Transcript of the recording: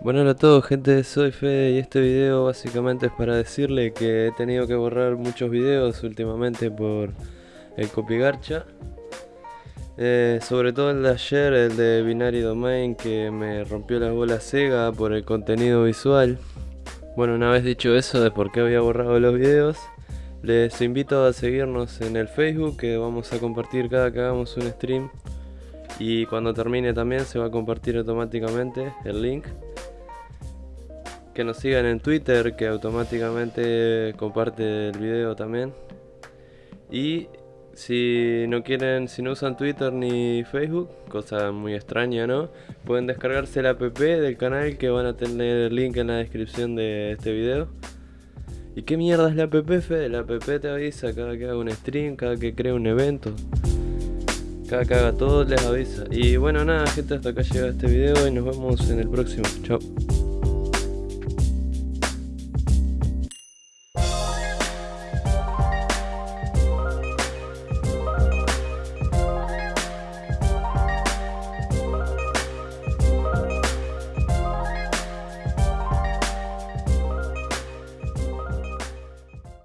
Bueno hola a todos gente, soy Fede y este video básicamente es para decirle que he tenido que borrar muchos videos últimamente por el copygarcha eh, Sobre todo el de ayer, el de Binary Domain que me rompió las bolas Sega por el contenido visual. Bueno una vez dicho eso de por qué había borrado los videos Les invito a seguirnos en el Facebook que vamos a compartir cada que hagamos un stream. Y cuando termine también se va a compartir automáticamente el link que nos sigan en Twitter que automáticamente comparte el video también y si no quieren, si no usan Twitter ni Facebook, cosa muy extraña, ¿no? Pueden descargarse la app del canal que van a tener el link en la descripción de este video. ¿Y qué mierda es la app, Fede? La app te avisa cada que haga un stream, cada que crea un evento. Cada que haga todo les avisa. Y bueno nada gente, hasta acá llega este video y nos vemos en el próximo. Chao.